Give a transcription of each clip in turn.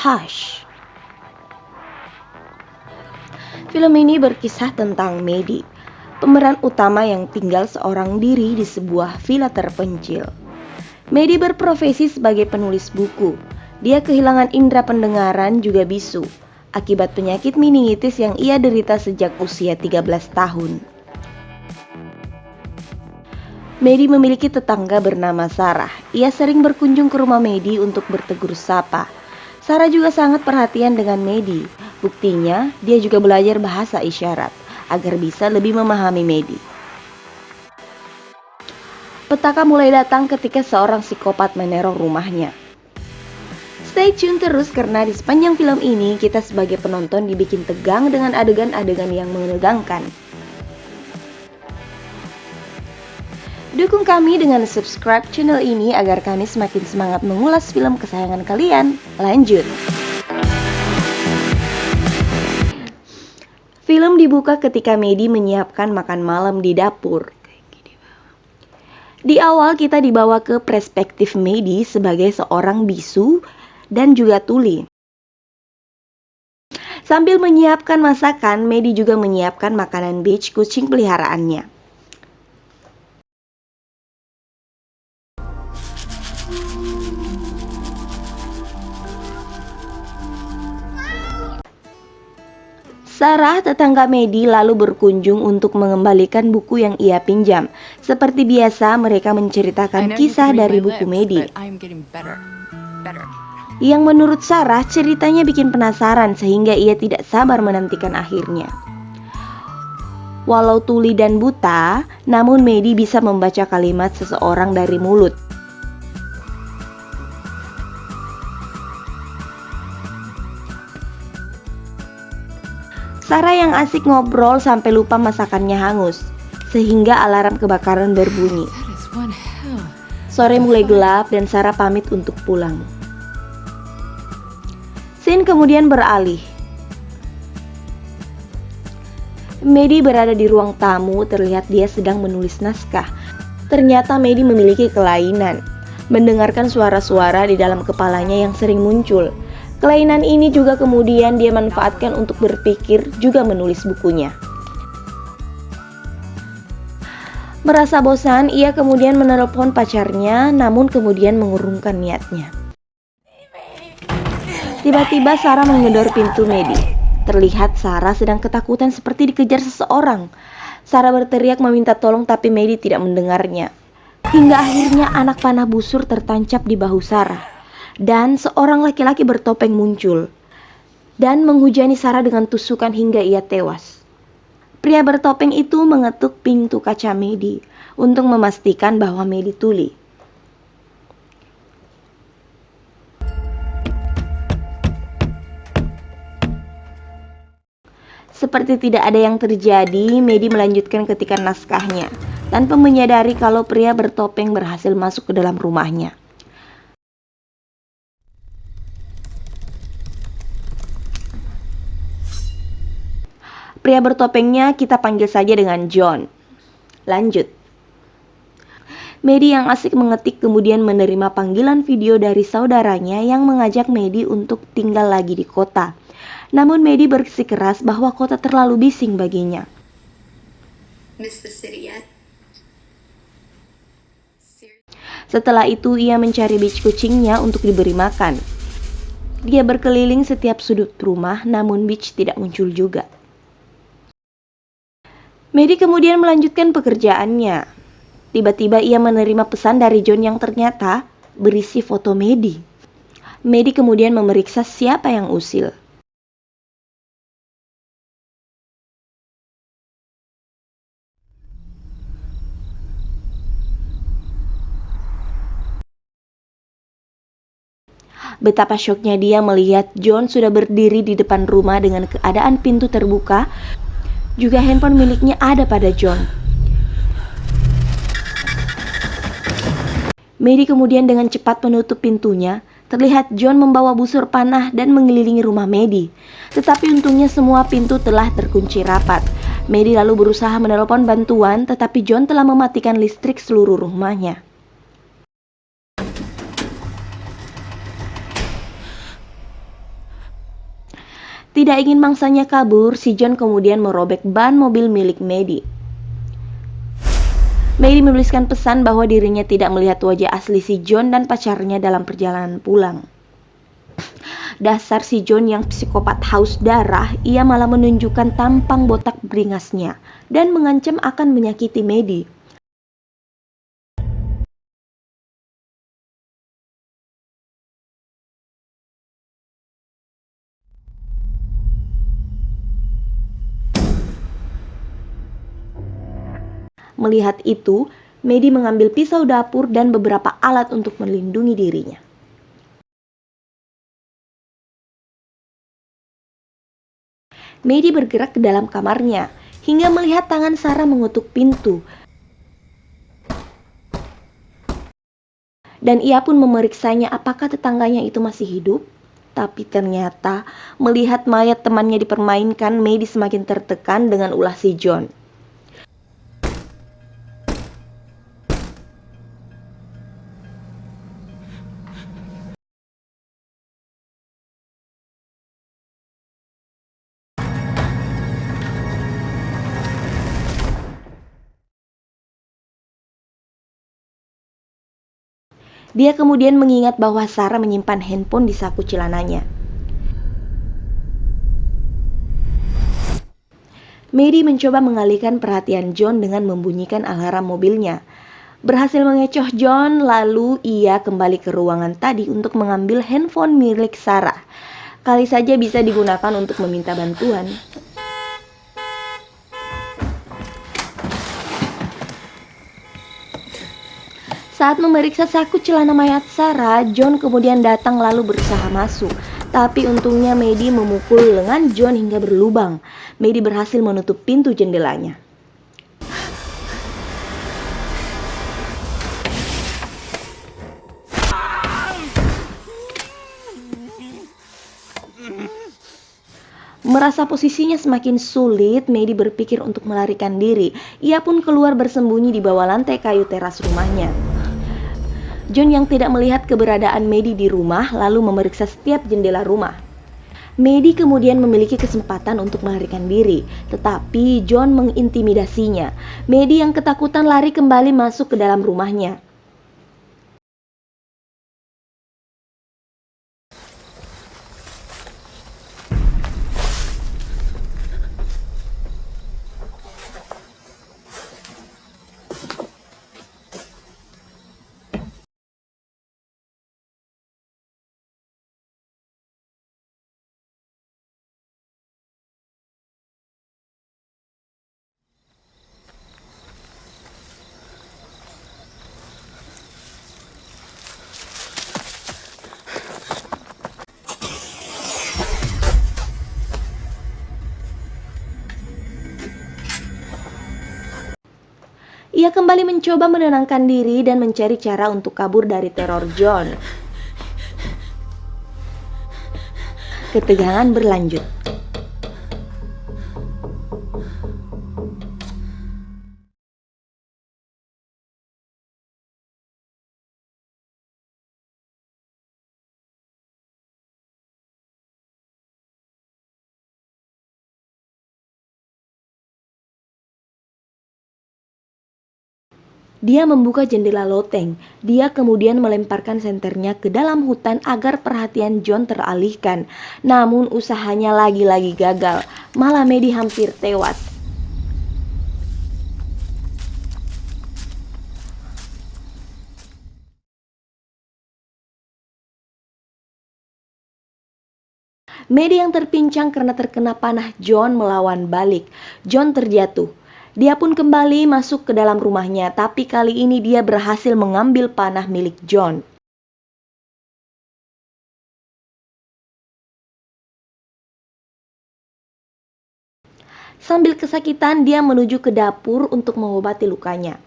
Hush. Film ini berkisah tentang Medi, pemeran utama yang tinggal seorang diri di sebuah villa terpencil. Medi berprofesi sebagai penulis buku. Dia kehilangan indera pendengaran juga bisu akibat penyakit meningitis yang ia derita sejak usia 13 tahun. Medi memiliki tetangga bernama Sarah. Ia sering berkunjung ke rumah Medi untuk bertegur sapa. Sarah juga sangat perhatian dengan Medi Buktinya, dia juga belajar bahasa isyarat agar bisa lebih memahami Medi. Petaka mulai datang ketika seorang psikopat meneror rumahnya. Stay tune terus karena di sepanjang film ini kita sebagai penonton dibikin tegang dengan adegan-adegan yang menegangkan. Dukung kami dengan subscribe channel ini agar kami semakin semangat mengulas film kesayangan kalian. Lanjut! Film dibuka ketika Medi menyiapkan makan malam di dapur. Di awal kita dibawa ke perspektif Medi sebagai seorang bisu dan juga tuli. Sambil menyiapkan masakan, Medi juga menyiapkan makanan beach kucing peliharaannya. Sarah, tetangga Medi, lalu berkunjung untuk mengembalikan buku yang ia pinjam. Seperti biasa, mereka menceritakan kisah dari buku Medi. Yang menurut Sarah, ceritanya bikin penasaran sehingga ia tidak sabar menantikan akhirnya. Walau tuli dan buta, namun Medi bisa membaca kalimat seseorang dari mulut. Sarah yang asik ngobrol sampai lupa masakannya hangus, sehingga alarm kebakaran berbunyi. Sore mulai gelap dan Sarah pamit untuk pulang. Scene kemudian beralih. Medi berada di ruang tamu, terlihat dia sedang menulis naskah. Ternyata Medi memiliki kelainan, mendengarkan suara-suara di dalam kepalanya yang sering muncul. Kelainan ini juga kemudian dia manfaatkan untuk berpikir juga menulis bukunya. Merasa bosan, ia kemudian menelpon pacarnya namun kemudian mengurungkan niatnya. Tiba-tiba Sarah menggedor pintu Medi. Terlihat Sarah sedang ketakutan seperti dikejar seseorang. Sarah berteriak meminta tolong tapi Medi tidak mendengarnya. Hingga akhirnya anak panah busur tertancap di bahu Sarah dan seorang laki-laki bertopeng muncul dan menghujani Sarah dengan tusukan hingga ia tewas. Pria bertopeng itu mengetuk pintu kaca Medi untuk memastikan bahwa Medi tuli. Seperti tidak ada yang terjadi, Medi melanjutkan ketikan naskahnya tanpa menyadari kalau pria bertopeng berhasil masuk ke dalam rumahnya. Pria bertopengnya kita panggil saja dengan John. Lanjut. Medi yang asik mengetik kemudian menerima panggilan video dari saudaranya yang mengajak Medi untuk tinggal lagi di kota. Namun Medi bersikeras bahwa kota terlalu bising baginya. Setelah itu ia mencari beach kucingnya untuk diberi makan. Dia berkeliling setiap sudut rumah namun beach tidak muncul juga. Mary kemudian melanjutkan pekerjaannya. Tiba-tiba ia menerima pesan dari John yang ternyata berisi foto Medi. Medi kemudian memeriksa siapa yang usil. Betapa syoknya dia melihat John sudah berdiri di depan rumah dengan keadaan pintu terbuka juga handphone miliknya ada pada John. Mary kemudian dengan cepat menutup pintunya. Terlihat John membawa busur panah dan mengelilingi rumah Medi. Tetapi untungnya semua pintu telah terkunci rapat. Mary lalu berusaha menelpon bantuan, tetapi John telah mematikan listrik seluruh rumahnya. Tidak ingin mangsanya kabur, si John kemudian merobek ban mobil milik Maddie. Maddie menuliskan pesan bahwa dirinya tidak melihat wajah asli si John dan pacarnya dalam perjalanan pulang. Dasar si John yang psikopat haus darah, ia malah menunjukkan tampang botak beringasnya dan mengancam akan menyakiti Maddie. Melihat itu, Medi mengambil pisau dapur dan beberapa alat untuk melindungi dirinya. Medi bergerak ke dalam kamarnya hingga melihat tangan Sarah mengutuk pintu. Dan ia pun memeriksanya apakah tetangganya itu masih hidup. Tapi ternyata melihat mayat temannya dipermainkan, Medi semakin tertekan dengan ulah si John. Dia kemudian mengingat bahwa Sarah menyimpan handphone di saku celananya. Mary mencoba mengalihkan perhatian John dengan membunyikan alarm mobilnya. Berhasil mengecoh John, lalu ia kembali ke ruangan tadi untuk mengambil handphone milik Sarah. Kali saja bisa digunakan untuk meminta bantuan. Saat memeriksa saku celana mayat Sarah, John kemudian datang lalu berusaha masuk. Tapi untungnya Medi memukul lengan John hingga berlubang. Medi berhasil menutup pintu jendelanya. Merasa posisinya semakin sulit, Medi berpikir untuk melarikan diri. Ia pun keluar bersembunyi di bawah lantai kayu teras rumahnya. John yang tidak melihat keberadaan Medi di rumah lalu memeriksa setiap jendela rumah. Medi kemudian memiliki kesempatan untuk melarikan diri, tetapi John mengintimidasinya. Medi yang ketakutan lari kembali masuk ke dalam rumahnya. Ia kembali mencoba menenangkan diri dan mencari cara untuk kabur dari teror John. Ketegangan berlanjut. Dia membuka jendela loteng. Dia kemudian melemparkan senternya ke dalam hutan agar perhatian John teralihkan. Namun usahanya lagi-lagi gagal. Malah Medi hampir tewas. Medi yang terpincang karena terkena panah John melawan balik. John terjatuh. Dia pun kembali masuk ke dalam rumahnya, tapi kali ini dia berhasil mengambil panah milik John. Sambil kesakitan, dia menuju ke dapur untuk mengobati lukanya.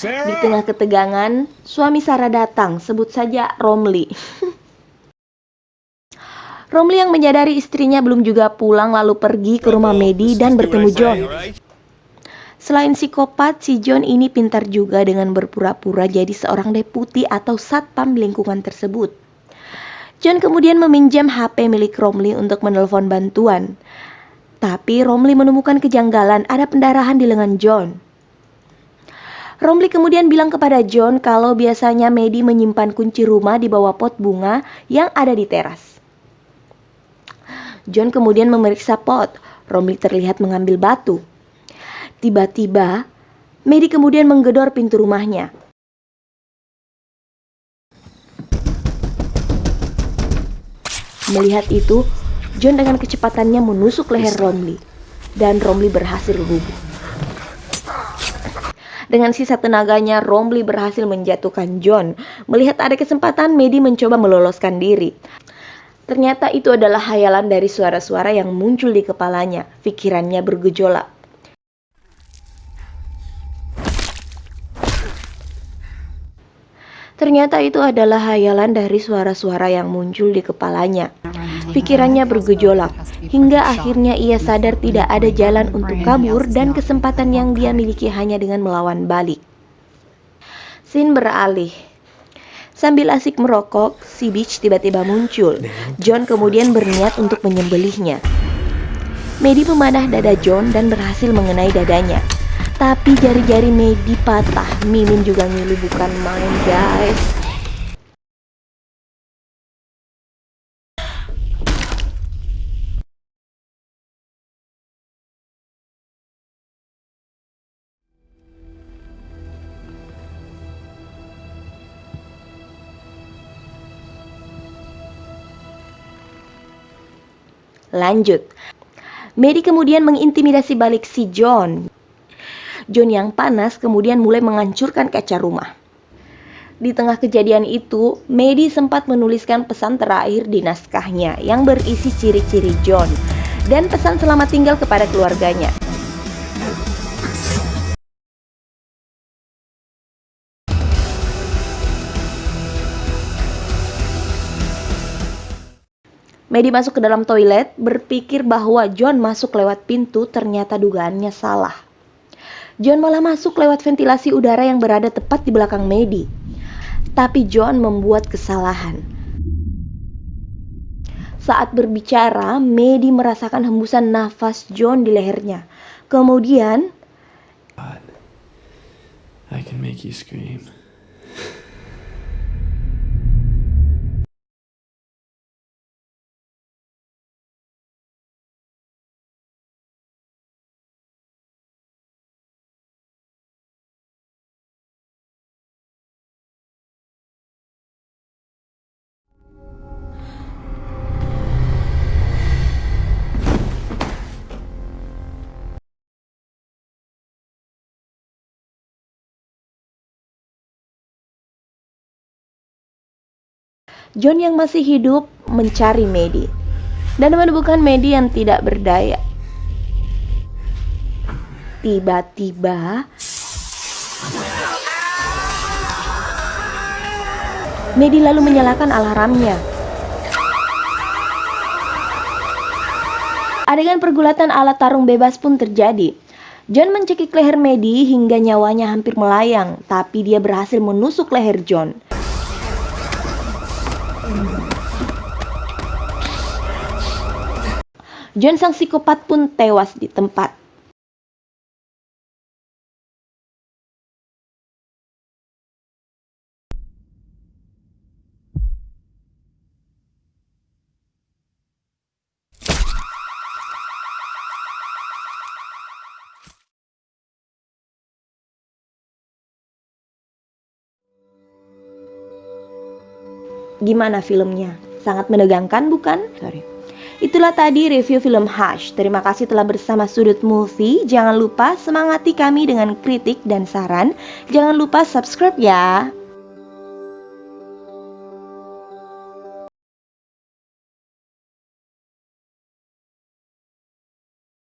Di tengah ketegangan, suami Sarah datang, sebut saja Romley. Romley yang menyadari istrinya belum juga pulang lalu pergi ke rumah Medi dan bertemu John. Selain psikopat, si John ini pintar juga dengan berpura-pura jadi seorang deputi atau satpam lingkungan tersebut. John kemudian meminjam HP milik Romley untuk menelpon bantuan. Tapi Romley menemukan kejanggalan ada pendarahan di lengan John. Romley kemudian bilang kepada John kalau biasanya Medi menyimpan kunci rumah di bawah pot bunga yang ada di teras. John kemudian memeriksa pot. Romley terlihat mengambil batu. Tiba-tiba, Medi kemudian menggedor pintu rumahnya. Melihat itu, John dengan kecepatannya menusuk leher Romley, dan Romley berhasil rubuh. Dengan sisa tenaganya, Romley berhasil menjatuhkan John. Melihat ada kesempatan, Medi mencoba meloloskan diri. Ternyata itu adalah hayalan dari suara-suara yang muncul di kepalanya. Pikirannya bergejolak. Ternyata itu adalah hayalan dari suara-suara yang muncul di kepalanya. Pikirannya bergejolak, hingga akhirnya ia sadar tidak ada jalan untuk kabur dan kesempatan yang dia miliki hanya dengan melawan balik. Sin beralih. Sambil asik merokok, si Beach tiba-tiba muncul. John kemudian berniat untuk menyembelihnya. Medi memanah dada John dan berhasil mengenai dadanya. Tapi jari-jari Medi patah. Mimin juga ngilu bukan main guys. Lanjut, Mary kemudian mengintimidasi balik si John. John yang panas kemudian mulai menghancurkan kaca rumah. Di tengah kejadian itu, Medi sempat menuliskan pesan terakhir di naskahnya yang berisi ciri-ciri John dan pesan selamat tinggal kepada keluarganya. Medi masuk ke dalam toilet, berpikir bahwa John masuk lewat pintu, ternyata dugaannya salah. John malah masuk lewat ventilasi udara yang berada tepat di belakang Medi. Tapi John membuat kesalahan. Saat berbicara, Medi merasakan hembusan nafas John di lehernya. Kemudian, I can make you scream. John yang masih hidup mencari Medi dan menemukan Medi yang tidak berdaya. Tiba-tiba Medi lalu menyalakan alarmnya. Adegan pergulatan alat tarung bebas pun terjadi. John mencekik leher Medi hingga nyawanya hampir melayang, tapi dia berhasil menusuk leher John. John sang psikopat pun tewas di tempat. Gimana filmnya? Sangat menegangkan bukan? Sorry. Itulah tadi review film Hush. Terima kasih telah bersama Sudut Movie. Jangan lupa semangati kami dengan kritik dan saran. Jangan lupa subscribe ya.